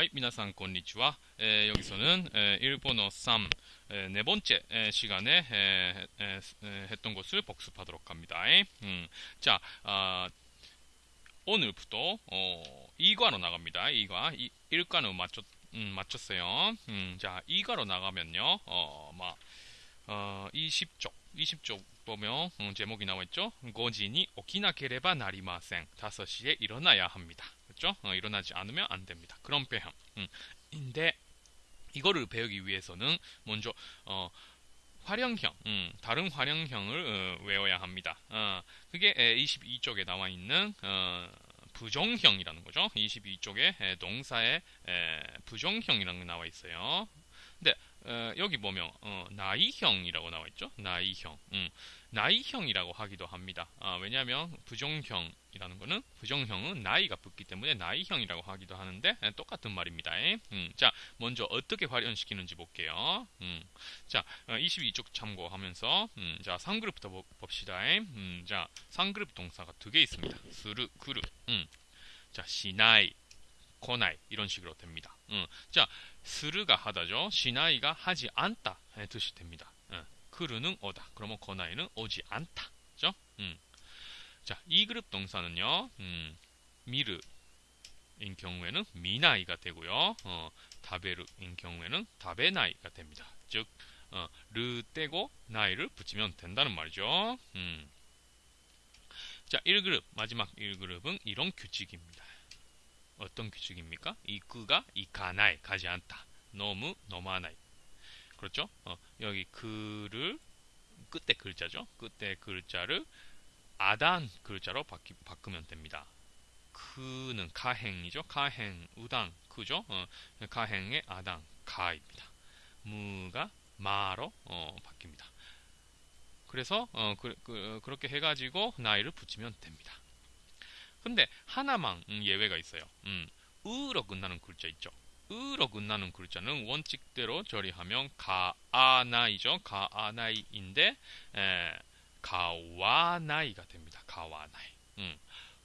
はい、皆さんこんにちは。えー、여기서는 에, 일본어 3 에, 네 번째 에, 시간에 에, 에, 에, 했던 것을 복습하도록 합니다. 음, 자, 아, 오늘부터 어, 2과로 나갑니다. 2과. 1과는 맞췄, 음, 맞췄어요. 음, 자, 2과로 나가면요. 어, 막 어, 20쪽, 20쪽 보면 음, 제목이 나와 있죠. 고진이 오키나케레바 나리마생. 5시에 일어나야 합니다. 그렇죠? 어, 일어나지 않으면 안 됩니다. 그런 표현. 음. 인데 이거를 배우기 위해서는 먼저 어, 활용형, 음, 다른 활용형을 어, 외워야 합니다. 어, 그게 22쪽에 나와 있는 어, 부정형이라는 거죠. 22쪽에 동사의 부정형이라는 게 나와 있어요. 근데 어, 여기 보면 어, 나이형이라고 나와 있죠. 나이형. 음, 나이형이라고 하기도 합니다. 아, 왜냐하면 부정형이라는 거는 부정형은 나이가 붙기 때문에 나이형이라고 하기도 하는데 에, 똑같은 말입니다. 음, 자, 먼저 어떻게 활용시키는지 볼게요. 음, 자, 어, 22쪽 참고하면서 음, 자, 3그룹부터 봅시다. 음, 자, 3그룹 동사가 두 개 있습니다. 스르, 그르. 음, 자, 시나이, 코나이 이런 식으로 됩니다. 음, 자, 스르가 하다죠. 시나이가 하지 않다 의 뜻이 됩니다. 음, 크르는 오다. 그러면 코나이는 오지 않다. 그죠? 음. 자, 이 그룹 동사는요. 음, 미르인 경우에는 미나이가 되고요. 어, 다베르인 경우에는 다베나이가 됩니다. 즉, 어, 르 떼고 나이를 붙이면 된다는 말이죠. 음. 자, 1그룹, 마지막 1그룹은 이런 규칙입니다. 어떤 규칙입니까? 이끄가 이가나이 가지 않다. 너무 너무하나이. 그렇죠? 어, 여기 그를 끝에 글자죠. 끝에 글자를 아단 글자로 바뀌, 바꾸면 됩니다. 그는 가행이죠. 가행, 우당, 그죠? 어, 가행의 아당, 가입니다. 무가 마로 어, 바뀝니다. 그래서 어, 그, 그, 그렇게 해가지고 나이를 붙이면 됩니다. 근데 하나만 음, 예외가 있어요. 음, 으로 끝나는 글자 있죠. 으로 끝나는 글자는 원칙대로 처리하면 가아나이죠. 가아나이인데 에, 가와나이가 됩니다. 가와나이. 음.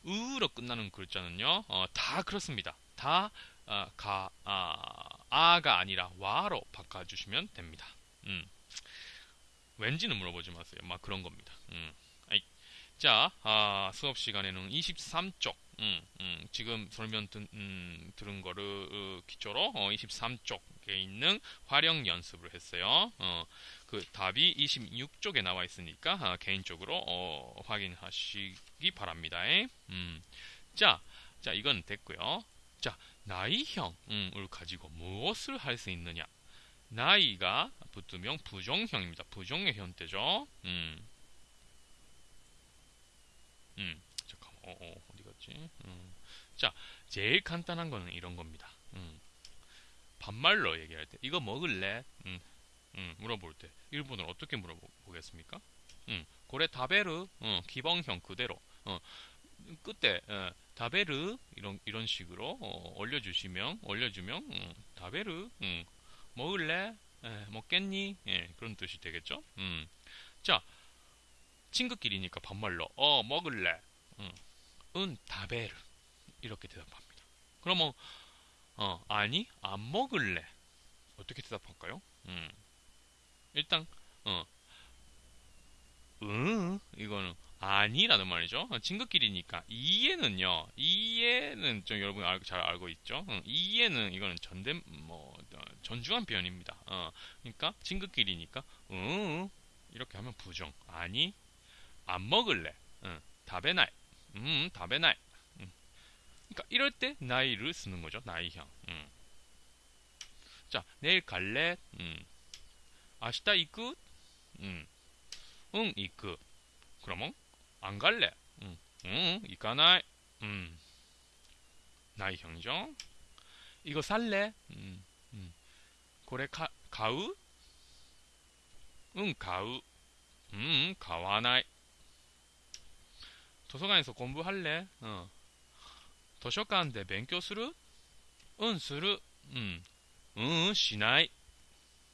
으로 끝나는 글자는요. 어, 다 그렇습니다. 다 어, 가, 아, 아가 아니라 와로 바꿔주시면 됩니다. 음. 왠지는 물어보지 마세요. 막 그런 겁니다. 음. 자, 아, 수업 시간에는 23쪽, 음, 음, 지금 설명 든, 음, 들은 거를 어, 기초로 어, 23쪽에 있는 활용 연습을 했어요. 어, 그 답이 26쪽에 나와 있으니까 아, 개인적으로 어, 확인하시기 바랍니다. 음, 자, 자, 이건 됐고요. 자, 나이형을 가지고 무엇을 할 수 있느냐? 나이가 붙으면 부정형입니다. 부정의 형태죠. 음. 음, 잠깐만, 어, 어, 어디 갔지? 음. 자, 제일 간단한 거는 이런 겁니다. 음. 반말로 얘기할 때, 이거 먹을래? 음, 음, 물어볼 때, 일본어로 어떻게 물어보겠습니까? 음, 고래 다베르, 어, 기본형 그대로, 어, 그때, 어, 다베르, 이런, 이런 식으로, 어, 올려주시면, 올려주면, 음, 다베르, 음, 먹을래? 에, 먹겠니? 예, 그런 뜻이 되겠죠? 음. 자, 친구끼리니까 반말로 어 먹을래 응, 은 다베르 이렇게 대답합니다 그러면 어 아니 안 먹을래 어떻게 대답할까요? 음. 일단 어 응, 이거는 아니라는 말이죠. 친구끼리니까 이에는요. 이에는 좀 여러분 알, 잘 알고 있죠. 응, 이에는 이거는 전대 뭐 어, 전중한 표현입니다. 어, 그러니까 친구끼리니까 응 이렇게 하면 부정. 아니 안 먹을래. 응. 다베나이. 음, 다베나이. 음. 그러니까 이럴 때 나이를 쓰는 거죠. 나이형. 음. 자, 내일 갈래? 음. 아시다 이끄? 음. 응, 이끄. 그러면 안 갈래? 음. 응, 이까나이. 음. 나이형이죠. 이거 살래? 음. 음. これ 買, 買う? 응, 가우. 음, 買わない. 도서관에서 공부할래? 어. 도서관데 勉強する? 응, する. 음. 응, しない.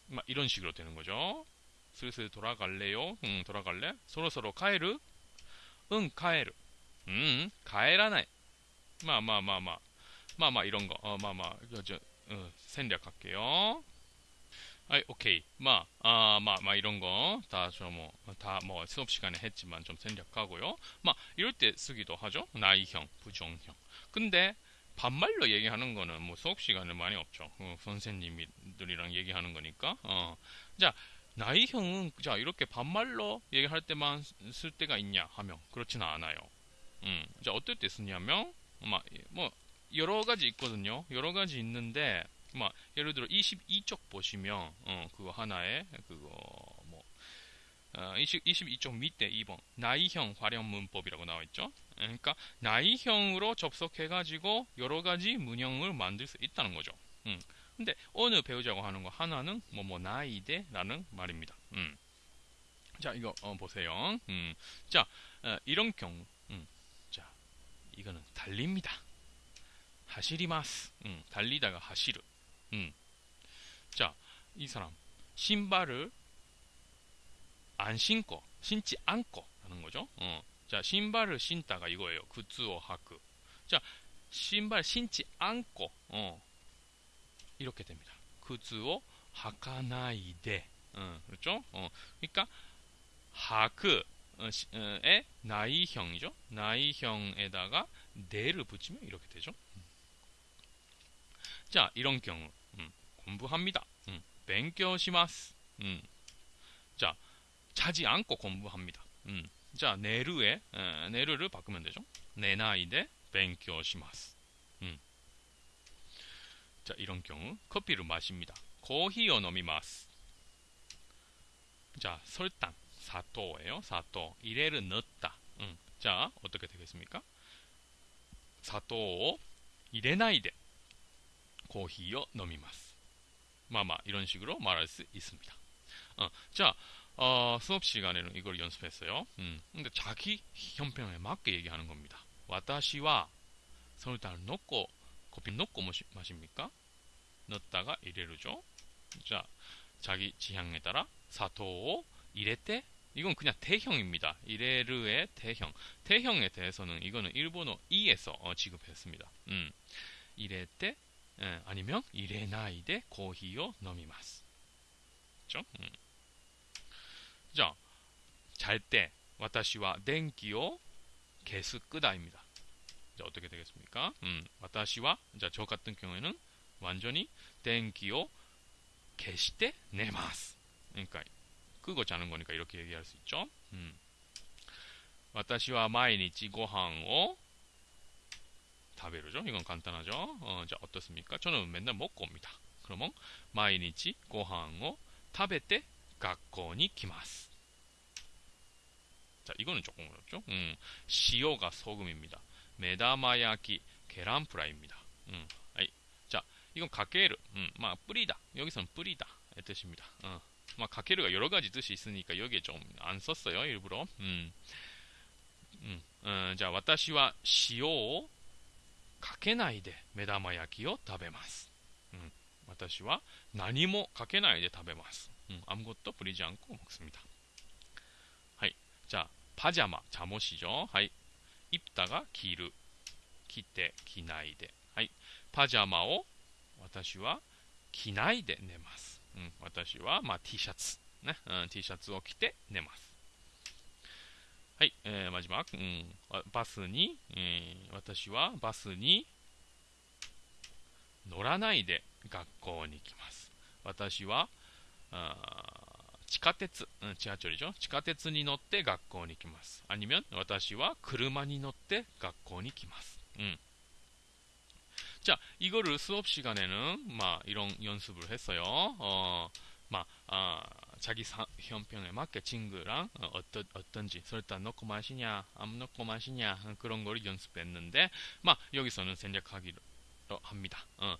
막 이런 식으로 되는 거죠. 슬슬 돌아갈래요? 응, 돌아갈래? 서로서로 가에르? 응, 가에르. 음, 가에라나이. 마, 마, 마, 마. 마, 마, 이런 거. 어, 마, 마. 저, 어, 생략할게요. 아이, 오케이. 마, 아, 마, 마, 이런 거, 다, 저, 뭐, 다, 뭐, 수업 시간에 했지만 좀 생략하고요. 마, 이럴 때 쓰기도 하죠. 나이형, 부정형. 근데, 반말로 얘기하는 거는 뭐 수업 시간에 많이 없죠. 어, 선생님들이랑 얘기하는 거니까. 어. 자, 나이형은, 자, 이렇게 반말로 얘기할 때만 쓸 때가 있냐 하면, 그렇지는 않아요. 음, 자, 어떨 때 쓰냐면, 막, 뭐, 여러 가지 있거든요. 여러 가지 있는데, 막 예를 들어 22쪽 보시면 어, 그거 하나에 그거 뭐 어, 20, 22쪽 밑에 2번 나이형 활용 문법이라고 나와 있죠. 그러니까 나이형으로 접속해 가지고 여러 가지 문형을 만들 수 있다는 거죠. 음. 근데 오늘 배우자고 하는 거 하나는 뭐뭐 나이대라는 말입니다. 음. 자 이거 어, 보세요. 음. 자 어, 이런 경우 음. 자 이거는 달립니다. 하시리마스. 음, 달리다가 하시르. 음. 자, 이 사람 신발을 안 신고 신지 않고 하는 거죠. 어. 자, 신발을 신다가 이거예요. 그츠오 하크. 자, 신발 신지 않고 어. 이렇게 됩니다. 그츠오 하카나이데. 어, 그렇죠? 어. 그러니까 하크의 어, 나이형이죠. 나이형에다가 네를 붙이면 이렇게 되죠. 자, 이런 경우 공부합니다. 음, 勉強します. 음. 자, 자지 않고 공부합니다. 음. 자, 내르에 에, 내르를 바꾸면 되죠. 내나이데 勉強します. 음. 자, 이런 경우 커피를 마십니다. 코히오 노미마스. 자, 설탕, 사토예요. 사토. 이래를 넣었다. 음. 자, 어떻게 되겠습니까? 사토 이레나이데 코히오 노미마스. 마마 이런 식으로 말할 수 있습니다. 어, 자 어, 수업 시간에는 이걸 연습했어요. 음, 근데 자기 형평에 맞게 얘기하는 겁니다. 와타시와 설탕을 넣고 커피 넣고 마십니까? 넣었다가 이래로죠. 자 자기 지향에 따라 사토 이래때 이건 그냥 대형입니다. 이레르의 대형. 대형에 대해서는 이거는 일본어 2에서 어, 지급했습니다. 음. 예, 아니면 이레나이데 코히요 노미마스. 그죠? 음. 자, 잘 때, 와타시와 덴기요 개수 끄다입니다. 자, 어떻게 되겠습니까? 음, 와타시와, 자, 저 같은 경우에는 완전히 덴기요 개시때 네마스. 그러니까, 끄고 자는 거니까 이렇게 얘기할 수 있죠. 음. 私は毎日ご飯を 食べる죠 이건 간단하죠. 어, 자, 어떻습니까? 저는 맨날 먹고 옵니다. 그러면 毎日ご飯を食べて 学校に来ます. 자, 이거는 조금 어렵죠. 음, 시오가 소금입니다. 메다마야키 계란프라이입니다. 음, 아이, 자, 이건 가케르, 음, 막 뿌리다. 여기서는 뿌리다. 의 뜻입니다. 어, 막 가케르가 여러 가지 뜻이 있으니까 여기에 좀 안 썼어요. 일부러. 음, 음, 어, 자, 私は塩を かけないで目玉焼きを食べます。うん、私は何もかけないで食べます。うん、아무것도뿌리지않고먹습니다はい。じゃあ、パジャマ、茶もし죠はい。입다가着る。着て、着ないで。はい。パジャマを私は着ないで寝ます。うん、私は、まあ、T シャツ。ね、うん、T シャツを着て寝ます。 はい、えー、じ島、うん、バスに、えー、私はバスに乗らないで学校に行きます。私は、地下鉄、うん、地下でしょ？地下鉄に乗って学校に行きます。アニメ私は車に乗って学校に来ます。うん。じゃあ、이거ス수プ시간에 는、 まあ、いろん런연습を했어 요。 よ、まあ、あ자さん, 형평에 맞게 친구랑 어, 어떠, 어떤지 설탕 넣고 마시냐 안 넣고 마시냐 그런 거를 연습했는데 막 여기서는 생략하기로 합니다. 어,